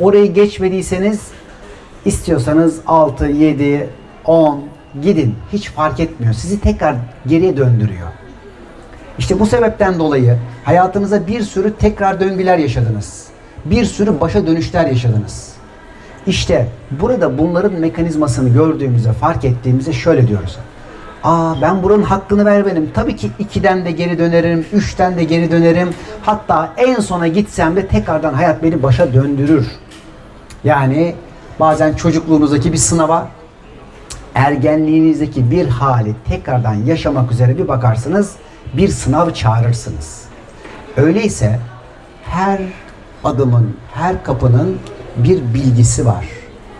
orayı geçmediyseniz istiyorsanız 6, 7, 10 gidin. Hiç fark etmiyor. Sizi tekrar geriye döndürüyor. İşte bu sebepten dolayı hayatınıza bir sürü tekrar döngüler yaşadınız. Bir sürü başa dönüşler yaşadınız. İşte burada bunların mekanizmasını gördüğümüzde, fark ettiğimizde şöyle diyoruz. Aa ben buranın hakkını ver benim. Tabii ki ikiden de geri dönerim, üçten de geri dönerim. Hatta en sona gitsem de tekrardan hayat beni başa döndürür. Yani bazen çocukluğunuzdaki bir sınava, ergenliğinizdeki bir hali tekrardan yaşamak üzere bir bakarsınız, bir sınav çağırırsınız. Öyleyse her adımın, her kapının bir bilgisi var.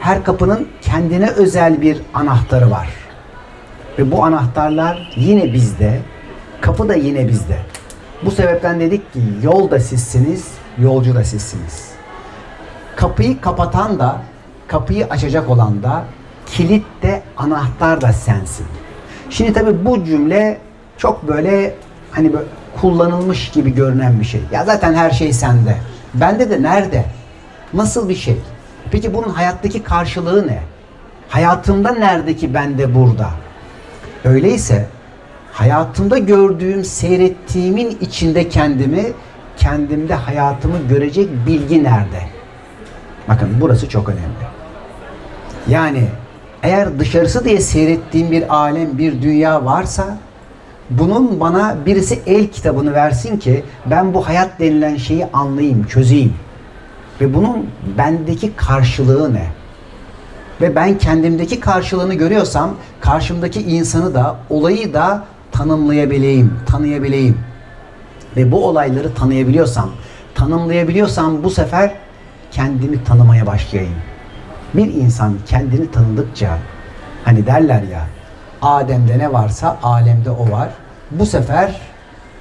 Her kapının kendine özel bir anahtarı var. Ve bu anahtarlar yine bizde, kapı da yine bizde. Bu sebepten dedik ki yol da sizsiniz, yolcu da sizsiniz. Kapıyı kapatan da, kapıyı açacak olan da, kilit de, anahtar da sensin. Şimdi tabii bu cümle çok böyle hani böyle kullanılmış gibi görünen bir şey. Ya zaten her şey sende. Bende de nerede? Nasıl bir şey? Peki bunun hayattaki karşılığı ne? Hayatımda nerede ki bende burada? Öyleyse hayatımda gördüğüm, seyrettiğimin içinde kendimi, kendimde hayatımı görecek bilgi nerede? Bakın burası çok önemli. Yani eğer dışarısı diye seyrettiğim bir alem, bir dünya varsa bunun bana birisi el kitabını versin ki ben bu hayat denilen şeyi anlayayım, çözeyim. Ve bunun bendeki karşılığı ne? Ve ben kendimdeki karşılığını görüyorsam karşımdaki insanı da olayı da tanımlayabileyim, tanıyabileyim. Ve bu olayları tanıyabiliyorsam, tanımlayabiliyorsam bu sefer kendimi tanımaya başlayayım. Bir insan kendini tanıdıkça hani derler ya Adem'de ne varsa alemde o var. Bu sefer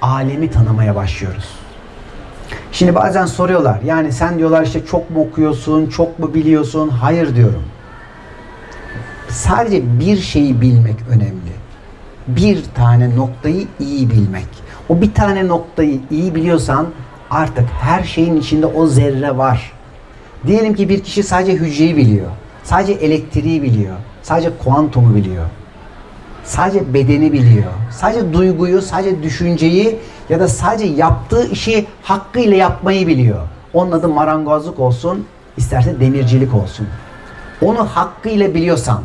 alemi tanımaya başlıyoruz. Şimdi bazen soruyorlar. Yani sen diyorlar işte çok mu okuyorsun, çok mu biliyorsun? Hayır diyorum. Sadece bir şeyi bilmek önemli. Bir tane noktayı iyi bilmek. O bir tane noktayı iyi biliyorsan artık her şeyin içinde o zerre var. Diyelim ki bir kişi sadece hücreyi biliyor. Sadece elektriği biliyor. Sadece kuantumu biliyor. Sadece bedeni biliyor. Sadece duyguyu, sadece düşünceyi ya da sadece yaptığı işi hakkıyla yapmayı biliyor. Onun adı marangozluk olsun, isterse demircilik olsun. Onu hakkıyla biliyorsan,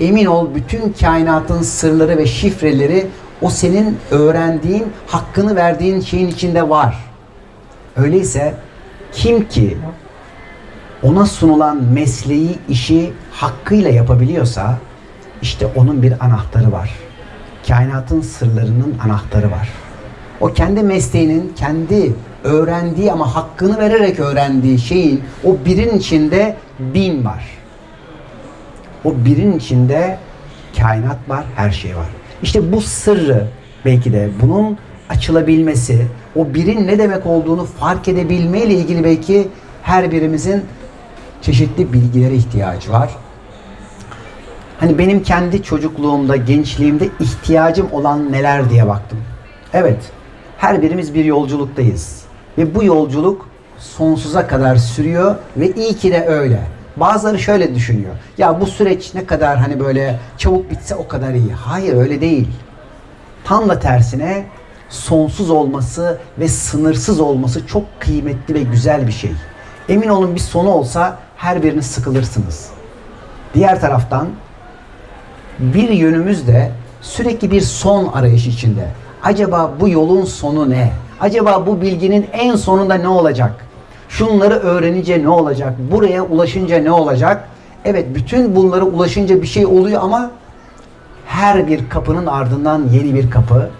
emin ol bütün kainatın sırları ve şifreleri o senin öğrendiğin, hakkını verdiğin şeyin içinde var. Öyleyse kim ki ona sunulan mesleği, işi hakkıyla yapabiliyorsa işte onun bir anahtarı var. Kainatın sırlarının anahtarı var. O kendi mesleğinin, kendi öğrendiği ama hakkını vererek öğrendiği şeyin o birin içinde bin var. O birin içinde kainat var, her şey var. İşte bu sırrı belki de bunun açılabilmesi, o birin ne demek olduğunu fark edebilme ile ilgili belki her birimizin çeşitli bilgilere ihtiyacı var. Hani benim kendi çocukluğumda, gençliğimde ihtiyacım olan neler diye baktım. Evet, her birimiz bir yolculuktayız. Ve bu yolculuk sonsuza kadar sürüyor ve iyi ki de öyle. Bazıları şöyle düşünüyor. Ya bu süreç ne kadar hani böyle çabuk bitse o kadar iyi. Hayır öyle değil. Tam da tersine sonsuz olması ve sınırsız olması çok kıymetli ve güzel bir şey. Emin olun bir sonu olsa her biriniz sıkılırsınız. Diğer taraftan bir yönümüz de sürekli bir son arayış içinde. Acaba bu yolun sonu ne? Acaba bu bilginin en sonunda ne olacak? Şunları öğrenince ne olacak? Buraya ulaşınca ne olacak? Evet bütün bunlara ulaşınca bir şey oluyor ama her bir kapının ardından yeni bir kapı.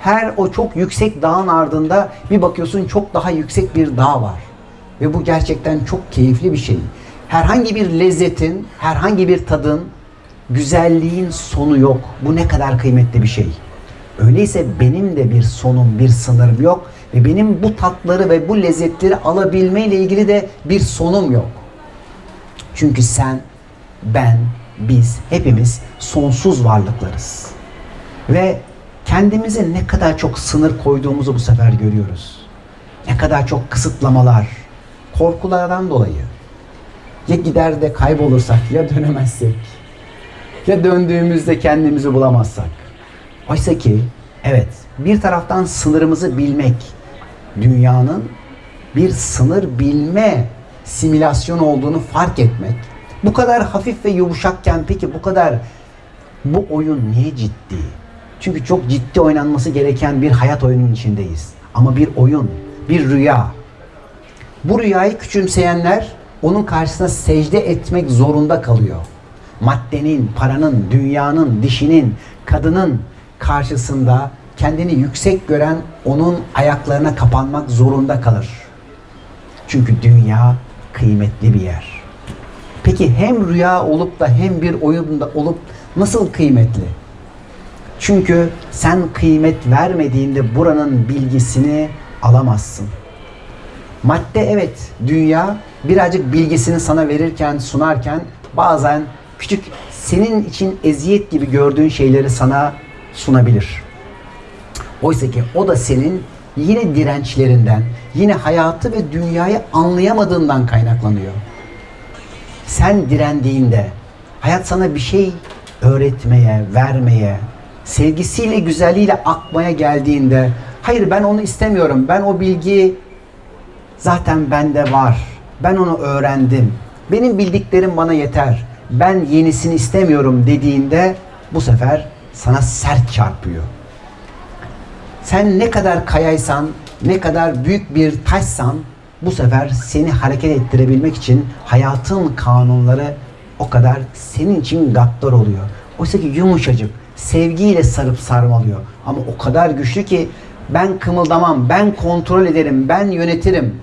Her o çok yüksek dağın ardında bir bakıyorsun çok daha yüksek bir dağ var. Ve bu gerçekten çok keyifli bir şey. Herhangi bir lezzetin, herhangi bir tadın, güzelliğin sonu yok. Bu ne kadar kıymetli bir şey. Öyleyse benim de bir sonum, bir sınırım yok ve benim bu tatları ve bu lezzetleri alabilme ile ilgili de bir sonum yok. Çünkü sen, ben, biz hepimiz sonsuz varlıklarız. Ve kendimize ne kadar çok sınır koyduğumuzu bu sefer görüyoruz. Ne kadar çok kısıtlamalar korkulardan dolayı. Ya gider de kaybolursak ya dönemezsek. Ya döndüğümüzde kendimizi bulamazsak. Oysa ki evet bir taraftan sınırımızı bilmek dünyanın bir sınır bilme simülasyon olduğunu fark etmek. Bu kadar hafif ve yumuşakken peki bu kadar bu oyun niye ciddi? Çünkü çok ciddi oynanması gereken bir hayat oyunun içindeyiz. Ama bir oyun, bir rüya. Bu rüyayı küçümseyenler onun karşısına secde etmek zorunda kalıyor. Maddenin, paranın, dünyanın, dişinin, kadının karşısında kendini yüksek gören onun ayaklarına kapanmak zorunda kalır. Çünkü dünya kıymetli bir yer. Peki hem rüya olup da hem bir oyunda olup nasıl kıymetli? Çünkü sen kıymet vermediğinde buranın bilgisini alamazsın. Madde evet dünya birazcık bilgisini sana verirken sunarken bazen küçük senin için eziyet gibi gördüğün şeyleri sana sunabilir. Oysa ki o da senin yine dirençlerinden, yine hayatı ve dünyayı anlayamadığından kaynaklanıyor. Sen direndiğinde, hayat sana bir şey öğretmeye, vermeye, sevgisiyle, güzelliğiyle akmaya geldiğinde, hayır ben onu istemiyorum, ben o bilgi zaten bende var, ben onu öğrendim, benim bildiklerim bana yeter, ben yenisini istemiyorum dediğinde bu sefer sana sert çarpıyor. Sen ne kadar kayaysan, ne kadar büyük bir taşsan bu sefer seni hareket ettirebilmek için hayatın kanunları o kadar senin için gaddar oluyor. Oysa ki yumuşacık, sevgiyle sarıp sarmalıyor. Ama o kadar güçlü ki ben kımıldamam, ben kontrol ederim, ben yönetirim.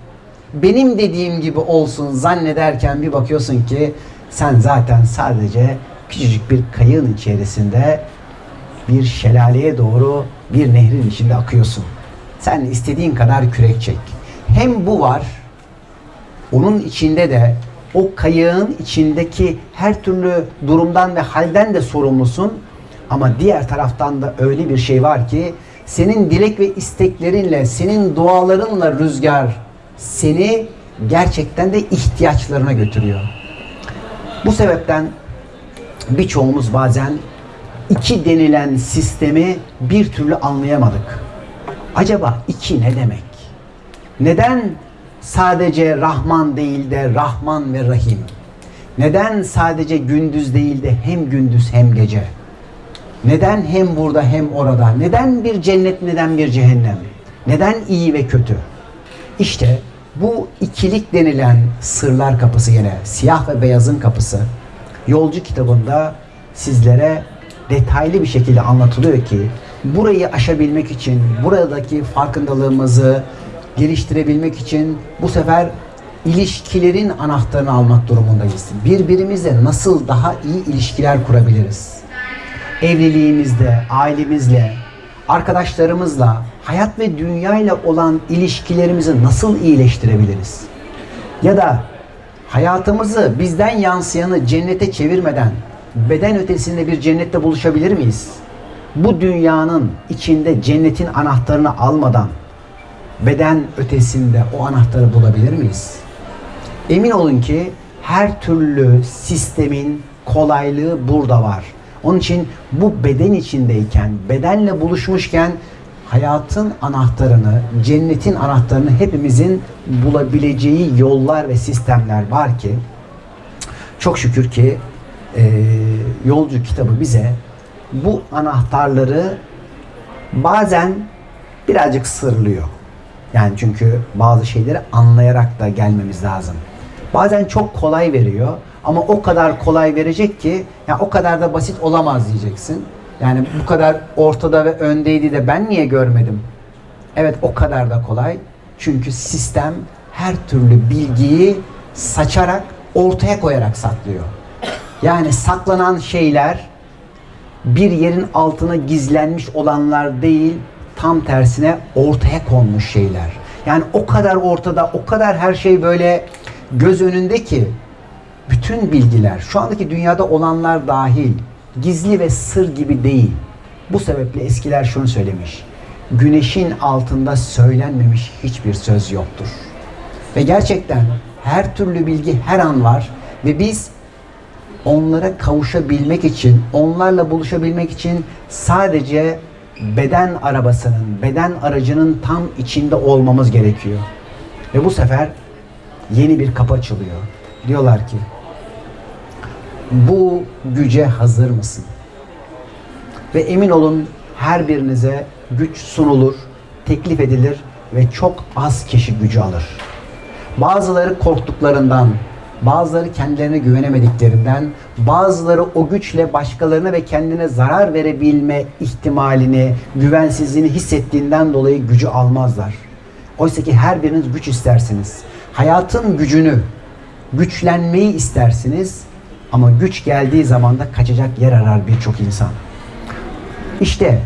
Benim dediğim gibi olsun zannederken bir bakıyorsun ki sen zaten sadece küçücük bir kayığın içerisinde bir şelaleye doğru bir nehrin içinde akıyorsun. Sen istediğin kadar kürek çek. Hem bu var, onun içinde de o kayığın içindeki her türlü durumdan ve halden de sorumlusun. Ama diğer taraftan da öyle bir şey var ki senin dilek ve isteklerinle, senin dualarınla rüzgar seni gerçekten de ihtiyaçlarına götürüyor. Bu sebepten birçoğumuz bazen iki denilen sistemi bir türlü anlayamadık. Acaba iki ne demek? Neden sadece Rahman değil de Rahman ve Rahim? Neden sadece gündüz değil de hem gündüz hem gece? Neden hem burada hem orada? Neden bir cennet neden bir cehennem? Neden iyi ve kötü? İşte bu ikilik denilen sırlar kapısı yine siyah ve beyazın kapısı yolcu kitabında sizlere detaylı bir şekilde anlatılıyor ki burayı aşabilmek için, buradaki farkındalığımızı geliştirebilmek için bu sefer ilişkilerin anahtarını almak durumundayız. Birbirimizle nasıl daha iyi ilişkiler kurabiliriz? Evliliğimizde, ailemizle, arkadaşlarımızla, hayat ve dünya ile olan ilişkilerimizi nasıl iyileştirebiliriz? Ya da hayatımızı bizden yansıyanı cennete çevirmeden beden ötesinde bir cennette buluşabilir miyiz? Bu dünyanın içinde cennetin anahtarını almadan beden ötesinde o anahtarı bulabilir miyiz? Emin olun ki her türlü sistemin kolaylığı burada var. Onun için bu beden içindeyken, bedenle buluşmuşken hayatın anahtarını, cennetin anahtarını hepimizin bulabileceği yollar ve sistemler var ki çok şükür ki e, yolcu kitabı bize bu anahtarları bazen birazcık sırlıyor. Yani çünkü bazı şeyleri anlayarak da gelmemiz lazım. Bazen çok kolay veriyor ama o kadar kolay verecek ki ya o kadar da basit olamaz diyeceksin. Yani bu kadar ortada ve öndeydi de ben niye görmedim? Evet o kadar da kolay. Çünkü sistem her türlü bilgiyi saçarak ortaya koyarak saklıyor. Yani saklanan şeyler bir yerin altına gizlenmiş olanlar değil, tam tersine ortaya konmuş şeyler. Yani o kadar ortada, o kadar her şey böyle göz önünde ki bütün bilgiler, şu andaki dünyada olanlar dahil gizli ve sır gibi değil. Bu sebeple eskiler şunu söylemiş. Güneşin altında söylenmemiş hiçbir söz yoktur. Ve gerçekten her türlü bilgi her an var ve biz onlara kavuşabilmek için, onlarla buluşabilmek için sadece beden arabasının, beden aracının tam içinde olmamız gerekiyor. Ve bu sefer yeni bir kapı açılıyor. Diyorlar ki bu güce hazır mısın? Ve emin olun her birinize güç sunulur, teklif edilir ve çok az kişi gücü alır. Bazıları korktuklarından, bazıları kendilerine güvenemediklerinden, bazıları o güçle başkalarına ve kendine zarar verebilme ihtimalini, güvensizliğini hissettiğinden dolayı gücü almazlar. Oysa ki her biriniz güç istersiniz. Hayatın gücünü, güçlenmeyi istersiniz ama güç geldiği zaman da kaçacak yer arar birçok insan. İşte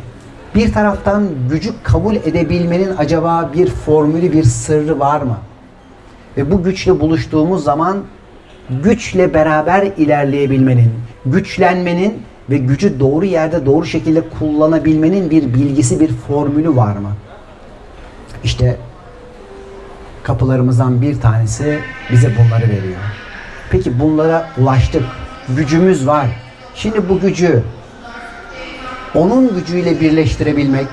bir taraftan gücü kabul edebilmenin acaba bir formülü, bir sırrı var mı? Ve bu güçle buluştuğumuz zaman güçle beraber ilerleyebilmenin, güçlenmenin ve gücü doğru yerde doğru şekilde kullanabilmenin bir bilgisi, bir formülü var mı? İşte kapılarımızdan bir tanesi bize bunları veriyor. Peki bunlara ulaştık. Gücümüz var. Şimdi bu gücü onun gücüyle birleştirebilmek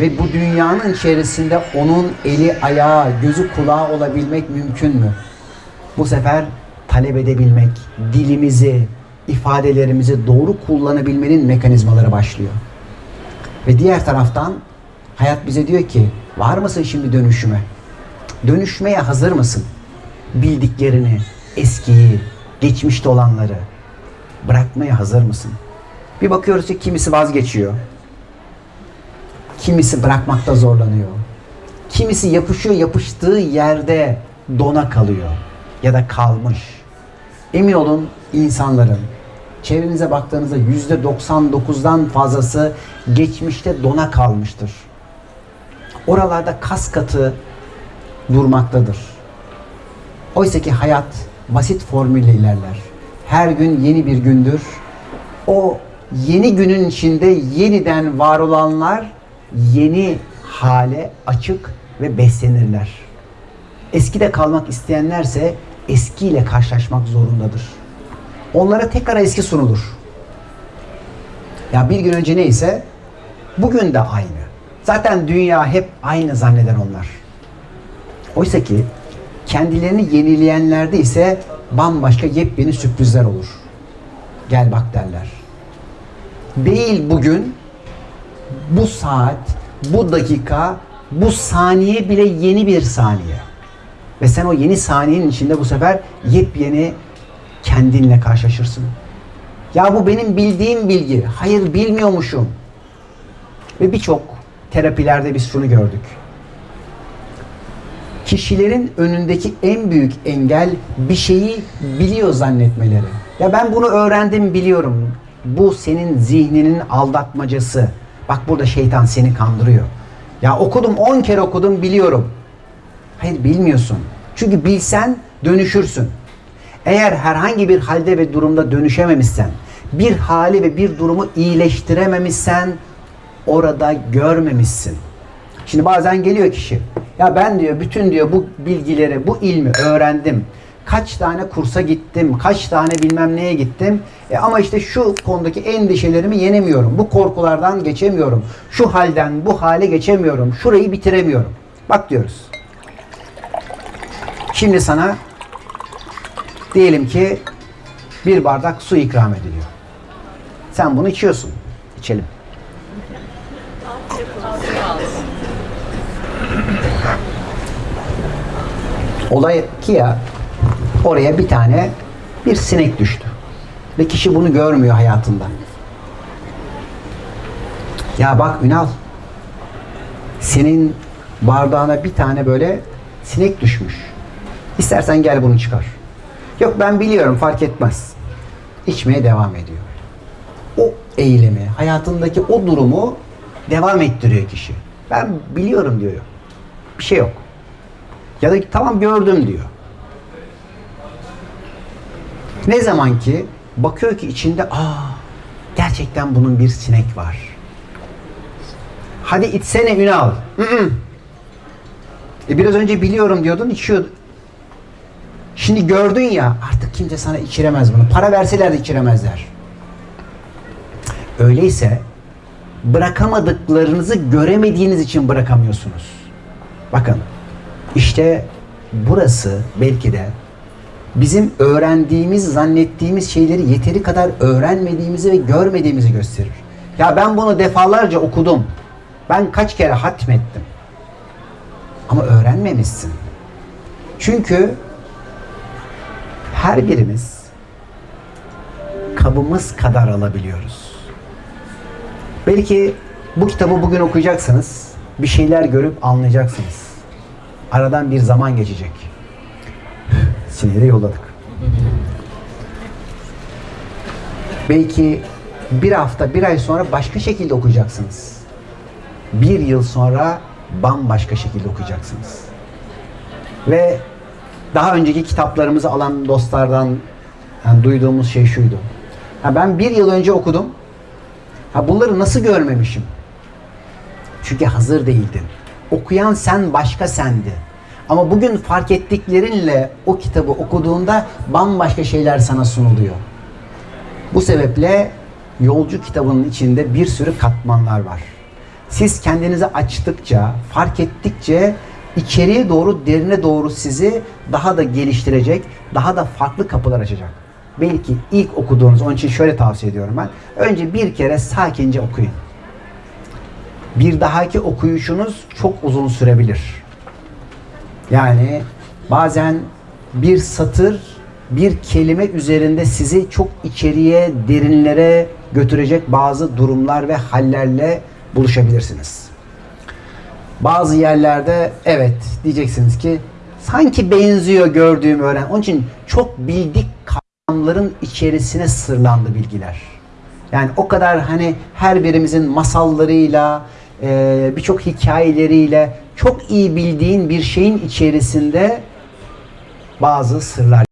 ve bu dünyanın içerisinde onun eli, ayağı, gözü, kulağı olabilmek mümkün mü? Bu sefer talep edebilmek, dilimizi, ifadelerimizi doğru kullanabilmenin mekanizmaları başlıyor. Ve diğer taraftan hayat bize diyor ki var mısın şimdi dönüşüme? Dönüşmeye hazır mısın? Bildiklerini, eskiyi, geçmişte olanları bırakmaya hazır mısın? Bir bakıyoruz ki kimisi vazgeçiyor. Kimisi bırakmakta zorlanıyor. Kimisi yapışıyor yapıştığı yerde dona kalıyor ya da kalmış. Emin olun insanların çevrenize baktığınızda yüzde 99'dan fazlası geçmişte dona kalmıştır. Oralarda kas katı durmaktadır. Oysa ki hayat basit formülle ilerler. Her gün yeni bir gündür. O yeni günün içinde yeniden var olanlar yeni hale açık ve beslenirler. Eskide kalmak isteyenlerse eskiyle karşılaşmak zorundadır. Onlara tekrar eski sunulur. Ya bir gün önce neyse bugün de aynı. Zaten dünya hep aynı zanneder onlar. Oysa ki kendilerini yenileyenlerde ise bambaşka yepyeni sürprizler olur. Gel bak derler. Değil bugün, bu saat, bu dakika, bu saniye bile yeni bir saniye. Ve sen o yeni saniyenin içinde bu sefer yepyeni kendinle karşılaşırsın. Ya bu benim bildiğim bilgi. Hayır bilmiyormuşum. Ve birçok terapilerde biz şunu gördük. Kişilerin önündeki en büyük engel bir şeyi biliyor zannetmeleri. Ya ben bunu öğrendim biliyorum. Bu senin zihninin aldatmacası. Bak burada şeytan seni kandırıyor. Ya okudum 10 kere okudum biliyorum. Hayır bilmiyorsun. Çünkü bilsen dönüşürsün. Eğer herhangi bir halde ve durumda dönüşememişsen, bir hali ve bir durumu iyileştirememişsen orada görmemişsin. Şimdi bazen geliyor kişi. Ya ben diyor bütün diyor bu bilgileri, bu ilmi öğrendim. Kaç tane kursa gittim, kaç tane bilmem neye gittim. E ama işte şu konudaki endişelerimi yenemiyorum. Bu korkulardan geçemiyorum. Şu halden bu hale geçemiyorum. Şurayı bitiremiyorum. Bak diyoruz. Şimdi sana diyelim ki bir bardak su ikram ediliyor. Sen bunu içiyorsun. İçelim. Olay ki ya oraya bir tane bir sinek düştü. Ve kişi bunu görmüyor hayatında. Ya bak Ünal senin bardağına bir tane böyle sinek düşmüş. İstersen gel bunu çıkar. Yok ben biliyorum fark etmez. İçmeye devam ediyor. O eylemi, hayatındaki o durumu devam ettiriyor kişi. Ben biliyorum diyor. Bir şey yok. Ya da tamam gördüm diyor. Ne zaman ki bakıyor ki içinde aa gerçekten bunun bir sinek var. Hadi içsene Ünal. E biraz önce biliyorum diyordun içiyor. Şimdi gördün ya artık kimse sana içiremez bunu. Para verseler de içiremezler. Öyleyse bırakamadıklarınızı göremediğiniz için bırakamıyorsunuz. Bakın işte burası belki de bizim öğrendiğimiz, zannettiğimiz şeyleri yeteri kadar öğrenmediğimizi ve görmediğimizi gösterir. Ya ben bunu defalarca okudum. Ben kaç kere hatmettim. Ama öğrenmemişsin. Çünkü her birimiz kabımız kadar alabiliyoruz. Belki bu kitabı bugün okuyacaksınız. Bir şeyler görüp anlayacaksınız. Aradan bir zaman geçecek. Sinyali yolladık. Belki bir hafta, bir ay sonra başka şekilde okuyacaksınız. Bir yıl sonra bambaşka şekilde okuyacaksınız. Ve daha önceki kitaplarımızı alan dostlardan yani duyduğumuz şey şuydu. Ha ben bir yıl önce okudum. Ha bunları nasıl görmemişim? Çünkü hazır değildin. Okuyan sen başka sendi. Ama bugün fark ettiklerinle o kitabı okuduğunda bambaşka şeyler sana sunuluyor. Bu sebeple yolcu kitabının içinde bir sürü katmanlar var. Siz kendinizi açtıkça, fark ettikçe içeriye doğru, derine doğru sizi daha da geliştirecek, daha da farklı kapılar açacak. Belki ilk okuduğunuz, onun için şöyle tavsiye ediyorum ben. Önce bir kere sakince okuyun. Bir dahaki okuyuşunuz çok uzun sürebilir. Yani bazen bir satır, bir kelime üzerinde sizi çok içeriye, derinlere götürecek bazı durumlar ve hallerle buluşabilirsiniz. Bazı yerlerde evet diyeceksiniz ki sanki benziyor gördüğüm öğren. Onun için çok bildik kavramların içerisine sırlandı bilgiler. Yani o kadar hani her birimizin masallarıyla, e, birçok hikayeleriyle çok iyi bildiğin bir şeyin içerisinde bazı sırlar.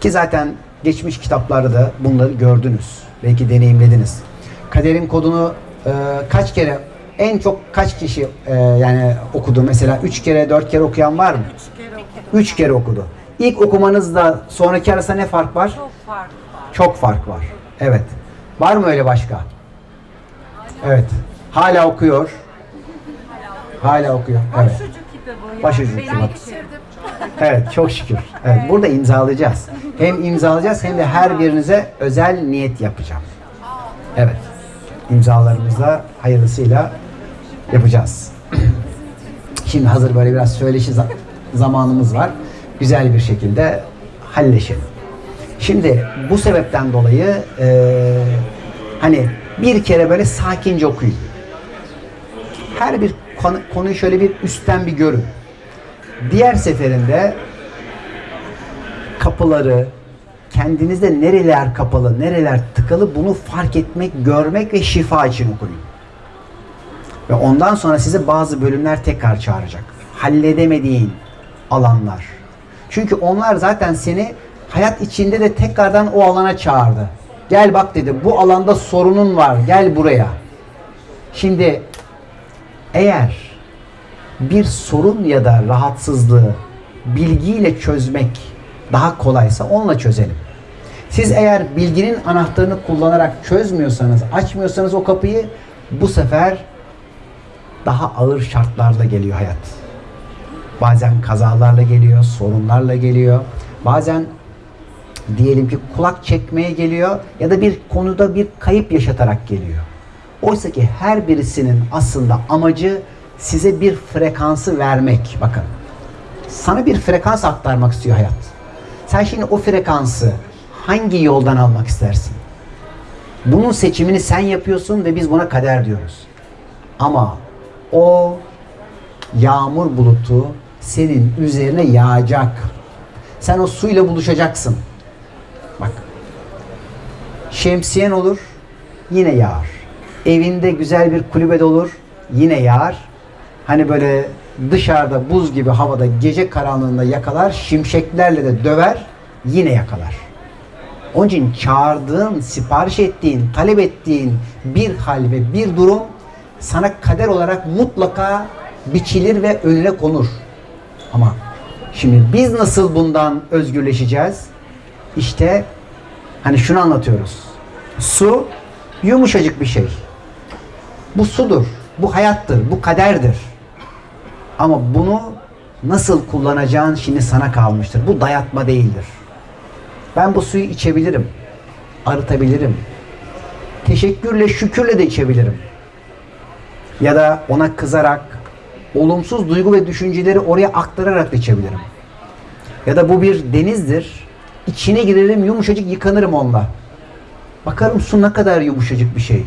Ki zaten geçmiş kitaplarda da bunları gördünüz. Belki deneyimlediniz. Kaderin kodunu e, kaç kere en çok kaç kişi e, yani okudu mesela üç kere dört kere okuyan var mı? Üç kere okudu. İlk okumanızla sonraki arasında ne fark var? Çok fark var. Çok fark var. Evet. Var mı öyle başka? Evet. Hala okuyor. Hala okuyor. Evet. Başucu kitabı. Başucu kitabı. Evet çok şükür. Evet, burada imzalayacağız. Hem imzalayacağız hem de her birinize özel niyet yapacağım. Evet. İmzalarımızla hayırlısıyla yapacağız. Şimdi hazır böyle biraz söyleşi za- zamanımız var. Güzel bir şekilde halleşelim. Şimdi bu sebepten dolayı eee, hani bir kere böyle sakince okuyun. Her bir konu, konuyu şöyle bir üstten bir görün. Diğer seferinde kapıları, kendinizde nereler kapalı, nereler tıkalı bunu fark etmek, görmek ve şifa için okuyun. Ve ondan sonra size bazı bölümler tekrar çağıracak. Halledemediğin alanlar. Çünkü onlar zaten seni hayat içinde de tekrardan o alana çağırdı. Gel bak dedi bu alanda sorunun var gel buraya. Şimdi eğer bir sorun ya da rahatsızlığı bilgiyle çözmek daha kolaysa onunla çözelim. Siz eğer bilginin anahtarını kullanarak çözmüyorsanız, açmıyorsanız o kapıyı bu sefer daha ağır şartlarla geliyor hayat. Bazen kazalarla geliyor, sorunlarla geliyor. Bazen diyelim ki kulak çekmeye geliyor ya da bir konuda bir kayıp yaşatarak geliyor. Oysa ki her birisinin aslında amacı size bir frekansı vermek. Bakın. Sana bir frekans aktarmak istiyor hayat. Sen şimdi o frekansı hangi yoldan almak istersin? Bunun seçimini sen yapıyorsun ve biz buna kader diyoruz. Ama o yağmur bulutu senin üzerine yağacak. Sen o suyla buluşacaksın. Bak. Şemsiyen olur, yine yağar. Evinde güzel bir kulübede olur, yine yağar. Hani böyle dışarıda buz gibi havada gece karanlığında yakalar, şimşeklerle de döver, yine yakalar. Onun için çağırdığın, sipariş ettiğin, talep ettiğin bir hal ve bir durum sana kader olarak mutlaka biçilir ve önüne konur. Ama Şimdi biz nasıl bundan özgürleşeceğiz? İşte hani şunu anlatıyoruz. Su yumuşacık bir şey. Bu sudur, bu hayattır, bu kaderdir. Ama bunu nasıl kullanacağın şimdi sana kalmıştır. Bu dayatma değildir. Ben bu suyu içebilirim, arıtabilirim. Teşekkürle, şükürle de içebilirim. Ya da ona kızarak, olumsuz duygu ve düşünceleri oraya aktararak da içebilirim. Ya da bu bir denizdir. İçine girerim, yumuşacık yıkanırım onunla. Bakarım su ne kadar yumuşacık bir şey.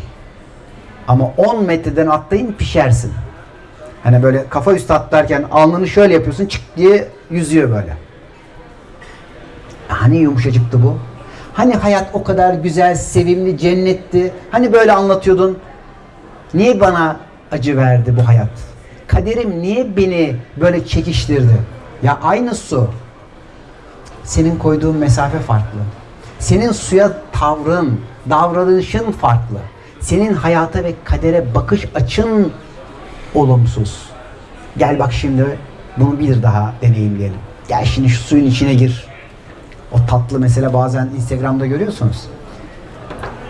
Ama 10 metreden atlayın pişersin. Hani böyle kafa üstü atlarken alnını şöyle yapıyorsun çık diye yüzüyor böyle. Hani yumuşacıktı bu? Hani hayat o kadar güzel, sevimli, cennetti? Hani böyle anlatıyordun? Niye bana acı verdi bu hayat? Kaderim niye beni böyle çekiştirdi? Ya aynı su. Senin koyduğun mesafe farklı. Senin suya tavrın, davranışın farklı. Senin hayata ve kadere bakış açın olumsuz. Gel bak şimdi bunu bir daha deneyimleyelim. Gel şimdi şu suyun içine gir. O tatlı mesela bazen Instagram'da görüyorsunuz.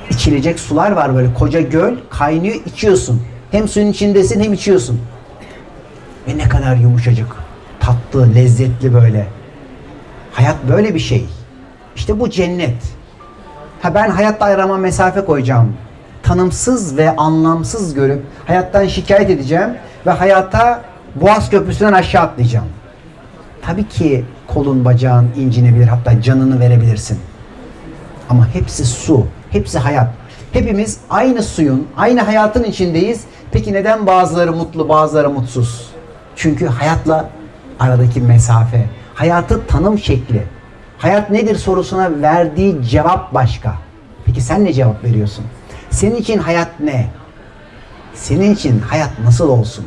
İçilecek sular var böyle koca göl kaynıyor içiyorsun. Hem suyun içindesin hem içiyorsun. Ve ne kadar yumuşacık, tatlı, lezzetli böyle. Hayat böyle bir şey. İşte bu cennet. Ha ben hayatta ayrama mesafe koyacağım. Tanımsız ve anlamsız görüp hayattan şikayet edeceğim ve hayata Boğaz Köprüsü'nden aşağı atlayacağım. Tabii ki kolun bacağın incinebilir hatta canını verebilirsin. Ama hepsi su, hepsi hayat. Hepimiz aynı suyun, aynı hayatın içindeyiz. Peki neden bazıları mutlu, bazıları mutsuz? Çünkü hayatla aradaki mesafe, hayatı tanım şekli, hayat nedir sorusuna verdiği cevap başka. Peki sen ne cevap veriyorsun? Senin için hayat ne? Senin için hayat nasıl olsun?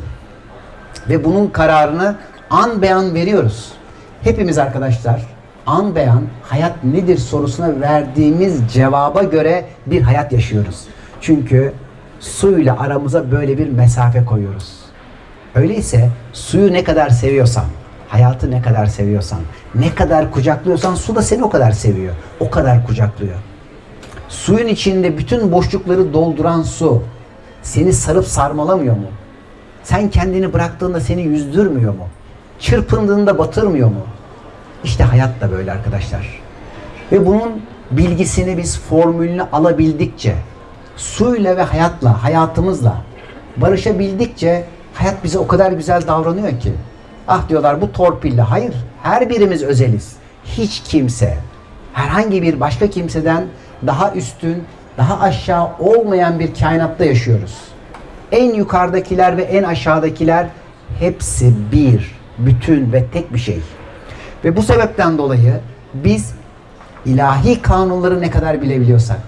Ve bunun kararını an beyan veriyoruz. Hepimiz arkadaşlar an beyan hayat nedir sorusuna verdiğimiz cevaba göre bir hayat yaşıyoruz. Çünkü suyla aramıza böyle bir mesafe koyuyoruz. Öyleyse suyu ne kadar seviyorsan, hayatı ne kadar seviyorsan, ne kadar kucaklıyorsan su da seni o kadar seviyor. O kadar kucaklıyor. Suyun içinde bütün boşlukları dolduran su seni sarıp sarmalamıyor mu? Sen kendini bıraktığında seni yüzdürmüyor mu? Çırpındığında batırmıyor mu? İşte hayat da böyle arkadaşlar. Ve bunun bilgisini biz formülünü alabildikçe, suyla ve hayatla, hayatımızla barışabildikçe hayat bize o kadar güzel davranıyor ki. Ah diyorlar bu torpille. Hayır, her birimiz özeliz. Hiç kimse, herhangi bir başka kimseden daha üstün, daha aşağı olmayan bir kainatta yaşıyoruz. En yukarıdakiler ve en aşağıdakiler hepsi bir, bütün ve tek bir şey. Ve bu sebepten dolayı biz ilahi kanunları ne kadar bilebiliyorsak,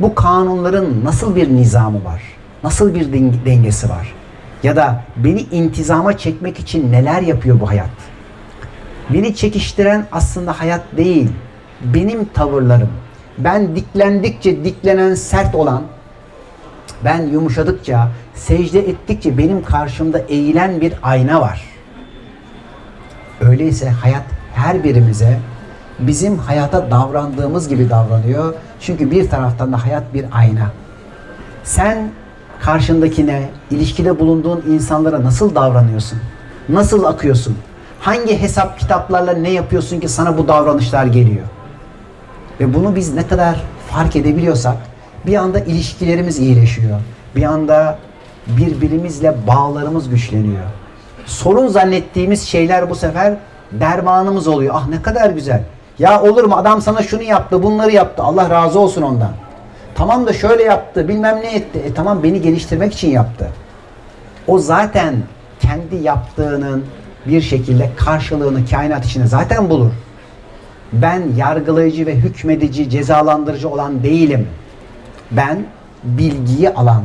bu kanunların nasıl bir nizamı var, nasıl bir dengesi var ya da beni intizama çekmek için neler yapıyor bu hayat? Beni çekiştiren aslında hayat değil, benim tavırlarım. Ben diklendikçe diklenen sert olan, ben yumuşadıkça, secde ettikçe benim karşımda eğilen bir ayna var. Öyleyse hayat her birimize bizim hayata davrandığımız gibi davranıyor. Çünkü bir taraftan da hayat bir ayna. Sen karşındakine, ilişkide bulunduğun insanlara nasıl davranıyorsun? Nasıl akıyorsun? Hangi hesap kitaplarla ne yapıyorsun ki sana bu davranışlar geliyor? Ve bunu biz ne kadar fark edebiliyorsak bir anda ilişkilerimiz iyileşiyor. Bir anda birbirimizle bağlarımız güçleniyor. Sorun zannettiğimiz şeyler bu sefer dermanımız oluyor. Ah ne kadar güzel. Ya olur mu adam sana şunu yaptı, bunları yaptı. Allah razı olsun ondan. Tamam da şöyle yaptı, bilmem ne etti. E tamam beni geliştirmek için yaptı. O zaten kendi yaptığının bir şekilde karşılığını kainat içinde zaten bulur. Ben yargılayıcı ve hükmedici, cezalandırıcı olan değilim. Ben bilgiyi alan,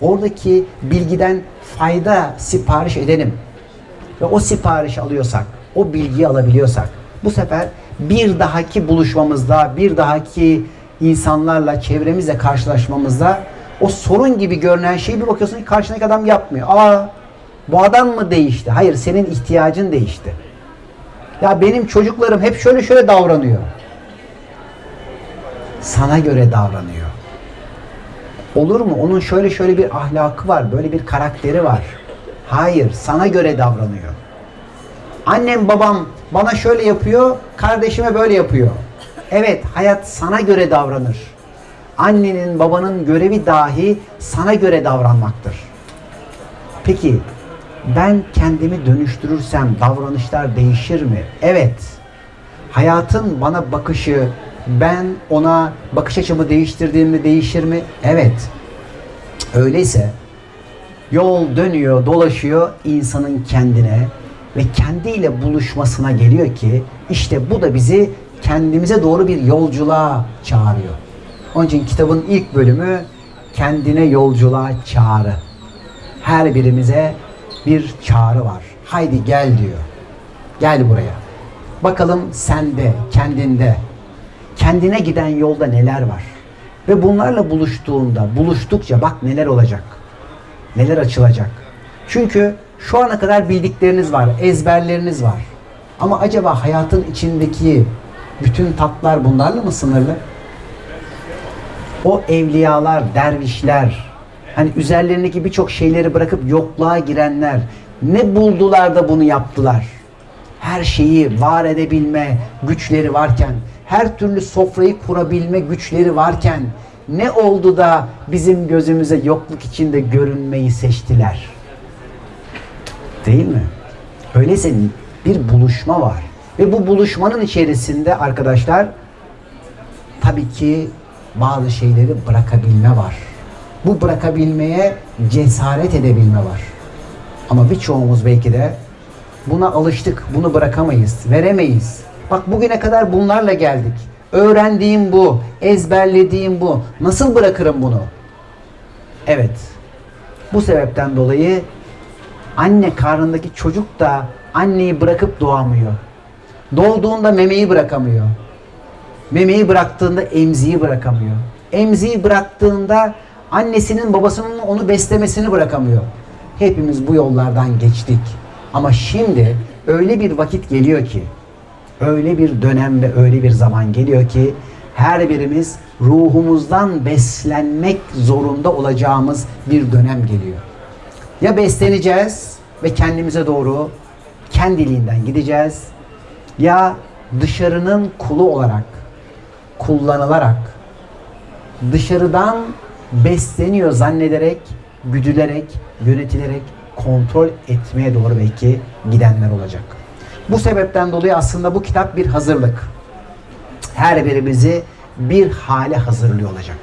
oradaki bilgiden fayda sipariş edenim. Ve o siparişi alıyorsak, o bilgiyi alabiliyorsak, bu sefer bir dahaki buluşmamızda, bir dahaki insanlarla, çevremizle karşılaşmamızda o sorun gibi görünen şeyi bir bakıyorsun ki karşındaki adam yapmıyor. Aa bu adam mı değişti? Hayır senin ihtiyacın değişti. Ya benim çocuklarım hep şöyle şöyle davranıyor. Sana göre davranıyor. Olur mu? Onun şöyle şöyle bir ahlakı var, böyle bir karakteri var. Hayır, sana göre davranıyor. Annem babam bana şöyle yapıyor, kardeşime böyle yapıyor. Evet, hayat sana göre davranır. Annenin, babanın görevi dahi sana göre davranmaktır. Peki ben kendimi dönüştürürsem davranışlar değişir mi? Evet. Hayatın bana bakışı, ben ona bakış açımı değiştirdiğimde değişir mi? Evet. Öyleyse yol dönüyor, dolaşıyor insanın kendine ve kendiyle buluşmasına geliyor ki işte bu da bizi kendimize doğru bir yolculuğa çağırıyor. Onun için kitabın ilk bölümü kendine yolculuğa çağrı. Her birimize bir çağrı var. Haydi gel diyor. Gel buraya. Bakalım sende, kendinde, kendine giden yolda neler var? Ve bunlarla buluştuğunda, buluştukça bak neler olacak. Neler açılacak. Çünkü şu ana kadar bildikleriniz var, ezberleriniz var. Ama acaba hayatın içindeki bütün tatlar bunlarla mı sınırlı? O evliyalar, dervişler, hani üzerlerindeki birçok şeyleri bırakıp yokluğa girenler ne buldular da bunu yaptılar? Her şeyi var edebilme güçleri varken, her türlü sofrayı kurabilme güçleri varken ne oldu da bizim gözümüze yokluk içinde görünmeyi seçtiler? Değil mi? Öyleyse bir buluşma var. Ve bu buluşmanın içerisinde arkadaşlar tabii ki bazı şeyleri bırakabilme var. Bu bırakabilmeye cesaret edebilme var. Ama birçoğumuz belki de buna alıştık. Bunu bırakamayız, veremeyiz. Bak bugüne kadar bunlarla geldik. Öğrendiğim bu, ezberlediğim bu. Nasıl bırakırım bunu? Evet. Bu sebepten dolayı anne karnındaki çocuk da anneyi bırakıp doğamıyor. Doğduğunda memeyi bırakamıyor. Memeyi bıraktığında emziği bırakamıyor. Emziği bıraktığında annesinin babasının onu beslemesini bırakamıyor. Hepimiz bu yollardan geçtik. Ama şimdi öyle bir vakit geliyor ki, öyle bir dönem ve öyle bir zaman geliyor ki her birimiz ruhumuzdan beslenmek zorunda olacağımız bir dönem geliyor. Ya besleneceğiz ve kendimize doğru kendiliğinden gideceğiz ya dışarının kulu olarak kullanılarak dışarıdan besleniyor zannederek, güdülerek, yönetilerek kontrol etmeye doğru belki gidenler olacak. Bu sebepten dolayı aslında bu kitap bir hazırlık. Her birimizi bir hale hazırlıyor olacak.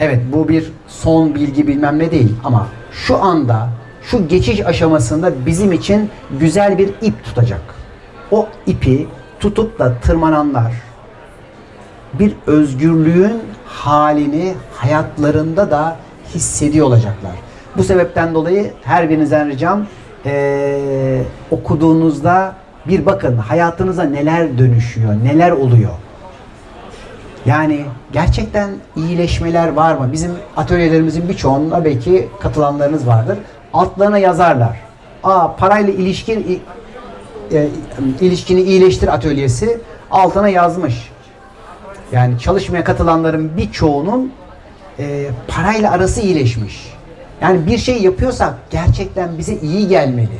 Evet bu bir son bilgi bilmem ne değil ama şu anda şu geçiş aşamasında bizim için güzel bir ip tutacak. O ipi tutup da tırmananlar bir özgürlüğün halini hayatlarında da hissediyor olacaklar. Bu sebepten dolayı her birinizden ricam ee, okuduğunuzda bir bakın hayatınıza neler dönüşüyor, neler oluyor. Yani gerçekten iyileşmeler var mı? Bizim atölyelerimizin birçoğunda belki katılanlarınız vardır. Altlarına yazarlar. Aa parayla ilişkin e, ilişkini iyileştir atölyesi altına yazmış. Yani çalışmaya katılanların birçoğunun e, parayla arası iyileşmiş. Yani bir şey yapıyorsak gerçekten bize iyi gelmeli.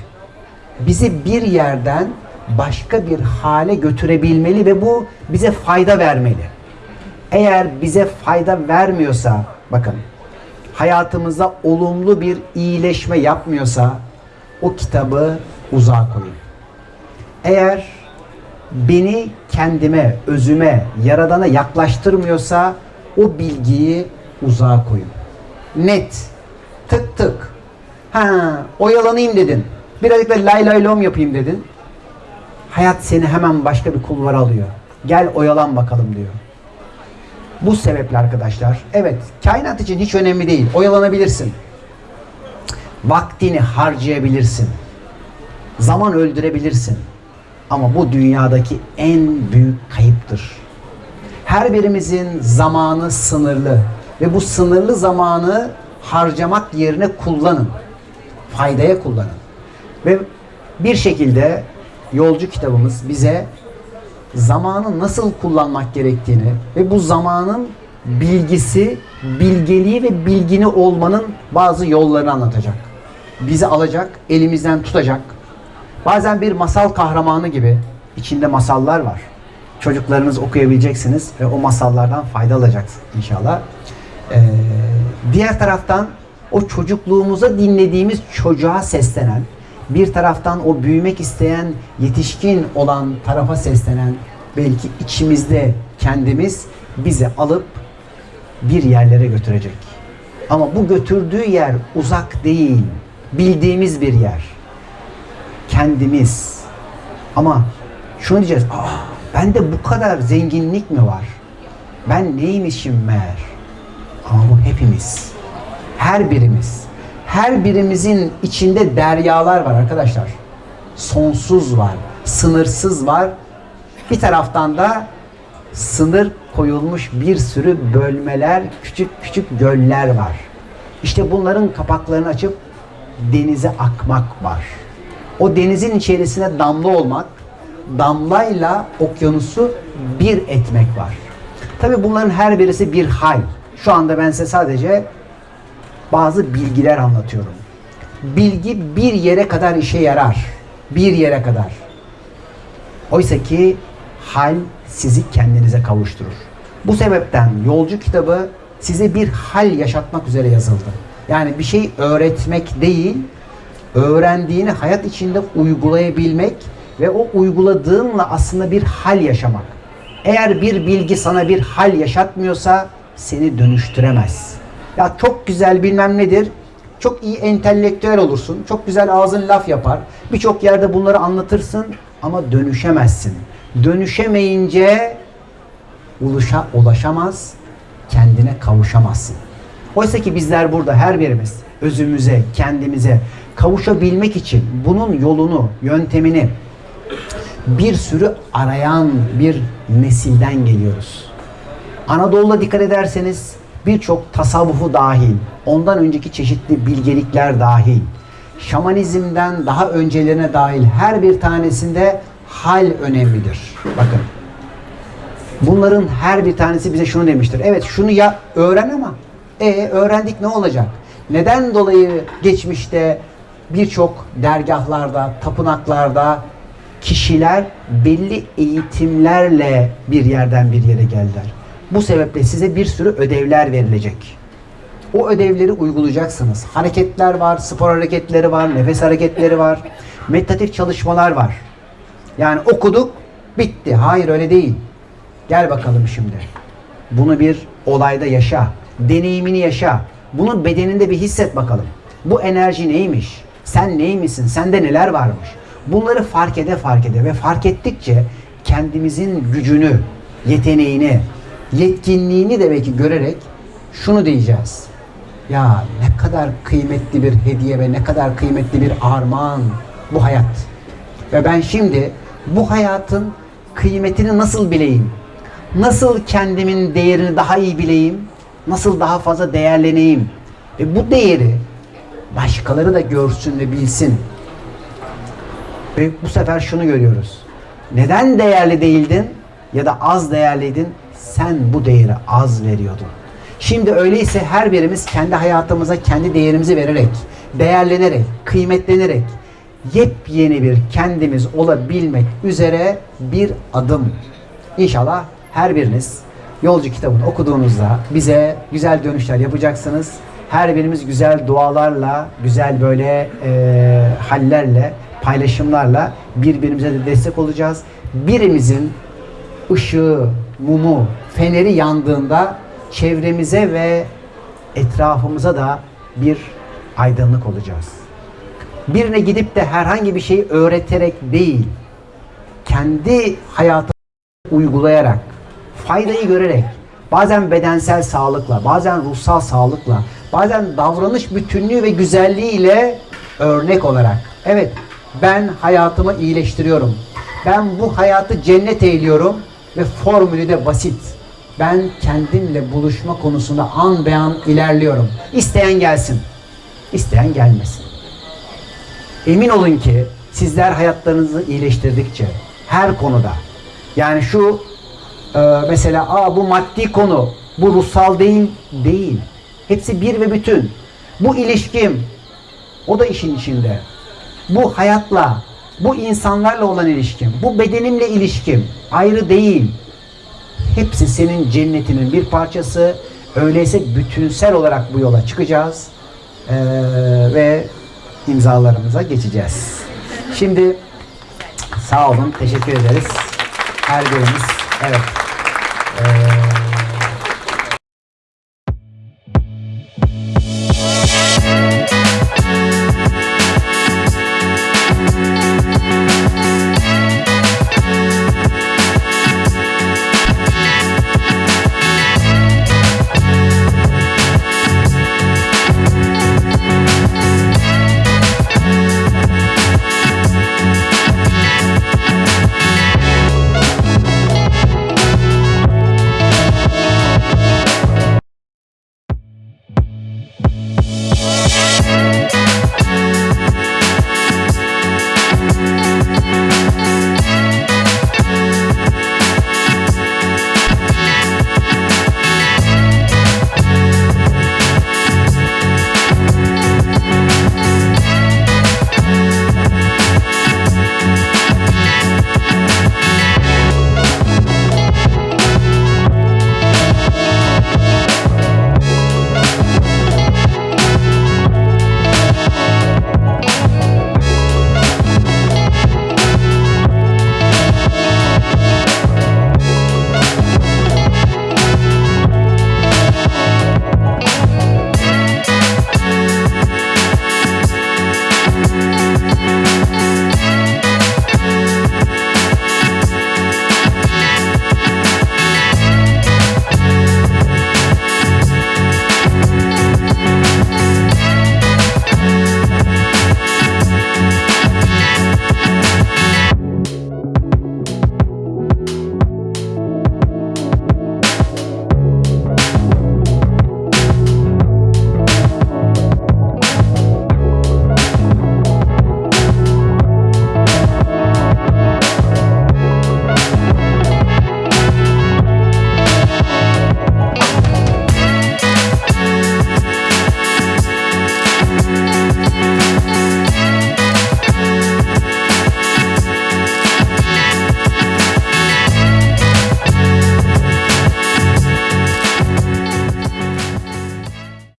Bizi bir yerden başka bir hale götürebilmeli ve bu bize fayda vermeli. Eğer bize fayda vermiyorsa, bakın hayatımızda olumlu bir iyileşme yapmıyorsa o kitabı uzağa koyun. Eğer beni kendime, özüme, yaradana yaklaştırmıyorsa o bilgiyi uzağa koyun. Net, tık tık. Ha, oyalanayım dedin. Birazcık da lay lay lom yapayım dedin. Hayat seni hemen başka bir kulvara alıyor. Gel oyalan bakalım diyor. Bu sebeple arkadaşlar, evet kainat için hiç önemli değil. Oyalanabilirsin. Vaktini harcayabilirsin. Zaman öldürebilirsin. Ama bu dünyadaki en büyük kayıptır. Her birimizin zamanı sınırlı ve bu sınırlı zamanı harcamak yerine kullanın. Faydaya kullanın. Ve bir şekilde yolcu kitabımız bize zamanı nasıl kullanmak gerektiğini ve bu zamanın bilgisi, bilgeliği ve bilgini olmanın bazı yollarını anlatacak. Bizi alacak, elimizden tutacak. Bazen bir masal kahramanı gibi içinde masallar var. Çocuklarınız okuyabileceksiniz ve o masallardan fayda alacaksınız inşallah. Ee, diğer taraftan o çocukluğumuza dinlediğimiz çocuğa seslenen, bir taraftan o büyümek isteyen, yetişkin olan tarafa seslenen, belki içimizde kendimiz bizi alıp bir yerlere götürecek. Ama bu götürdüğü yer uzak değil, bildiğimiz bir yer. Kendimiz. Ama şunu diyeceğiz, Aa, bende bu kadar zenginlik mi var? Ben neymişim meğer? Ama bu hepimiz. Her birimiz. Her birimizin içinde deryalar var arkadaşlar. Sonsuz var, sınırsız var. Bir taraftan da sınır koyulmuş bir sürü bölmeler, küçük küçük göller var. İşte bunların kapaklarını açıp denize akmak var. O denizin içerisine damla olmak, damlayla okyanusu bir etmek var. Tabi bunların her birisi bir hal. Şu anda ben size sadece bazı bilgiler anlatıyorum. Bilgi bir yere kadar işe yarar. Bir yere kadar. Oysa ki hal sizi kendinize kavuşturur. Bu sebepten yolcu kitabı size bir hal yaşatmak üzere yazıldı. Yani bir şey öğretmek değil, öğrendiğini hayat içinde uygulayabilmek ve o uyguladığınla aslında bir hal yaşamak. Eğer bir bilgi sana bir hal yaşatmıyorsa seni dönüştüremez. Ya çok güzel bilmem nedir. Çok iyi entelektüel olursun. Çok güzel ağzın laf yapar. Birçok yerde bunları anlatırsın ama dönüşemezsin. Dönüşemeyince ulaşa, ulaşamaz, kendine kavuşamazsın. Oysa ki bizler burada her birimiz özümüze, kendimize kavuşabilmek için bunun yolunu, yöntemini bir sürü arayan bir nesilden geliyoruz. Anadolu'da dikkat ederseniz birçok tasavvufu dahil, ondan önceki çeşitli bilgelikler dahil, şamanizmden daha öncelerine dahil her bir tanesinde hal önemlidir. Bakın. Bunların her bir tanesi bize şunu demiştir. Evet şunu ya öğren ama e öğrendik ne olacak? Neden dolayı geçmişte birçok dergahlarda, tapınaklarda kişiler belli eğitimlerle bir yerden bir yere geldiler. Bu sebeple size bir sürü ödevler verilecek. O ödevleri uygulayacaksınız. Hareketler var, spor hareketleri var, nefes hareketleri var, meditatif çalışmalar var. Yani okuduk, bitti. Hayır öyle değil. Gel bakalım şimdi. Bunu bir olayda yaşa. Deneyimini yaşa. Bunu bedeninde bir hisset bakalım. Bu enerji neymiş? Sen neymişsin? Sende neler varmış? Bunları fark ede fark ede ve fark ettikçe kendimizin gücünü, yeteneğini, yetkinliğini de belki görerek şunu diyeceğiz. Ya ne kadar kıymetli bir hediye ve ne kadar kıymetli bir armağan bu hayat. Ve ben şimdi bu hayatın kıymetini nasıl bileyim? Nasıl kendimin değerini daha iyi bileyim? Nasıl daha fazla değerleneyim? Ve bu değeri başkaları da görsün ve bilsin. Ve bu sefer şunu görüyoruz. Neden değerli değildin ya da az değerliydin? Sen bu değeri az veriyordun. Şimdi öyleyse her birimiz kendi hayatımıza kendi değerimizi vererek, değerlenerek, kıymetlenerek yepyeni bir kendimiz olabilmek üzere bir adım. İnşallah her biriniz yolcu kitabını okuduğunuzda bize güzel dönüşler yapacaksınız. Her birimiz güzel dualarla, güzel böyle e, hallerle, paylaşımlarla birbirimize de destek olacağız. Birimizin ışığı, mumu, feneri yandığında çevremize ve etrafımıza da bir aydınlık olacağız. Birine gidip de herhangi bir şeyi öğreterek değil, kendi hayatı uygulayarak, faydayı görerek, bazen bedensel sağlıkla, bazen ruhsal sağlıkla, bazen davranış bütünlüğü ve güzelliğiyle örnek olarak. Evet, ben hayatımı iyileştiriyorum. Ben bu hayatı cennet eyliyorum ve formülü de basit. Ben kendimle buluşma konusunda an be an ilerliyorum. İsteyen gelsin, isteyen gelmesin. Emin olun ki Sizler hayatlarınızı iyileştirdikçe her konuda yani şu e, mesela Aa, bu maddi konu bu ruhsal değil değil. Hepsi bir ve bütün. Bu ilişkim o da işin içinde. Bu hayatla, bu insanlarla olan ilişkim, bu bedenimle ilişkim ayrı değil. Hepsi senin cennetinin bir parçası. Öyleyse bütünsel olarak bu yola çıkacağız Ee, ve imzalarımıza geçeceğiz. Şimdi sağ olun, teşekkür ederiz. Her birimiz, Evet. Ee, uh,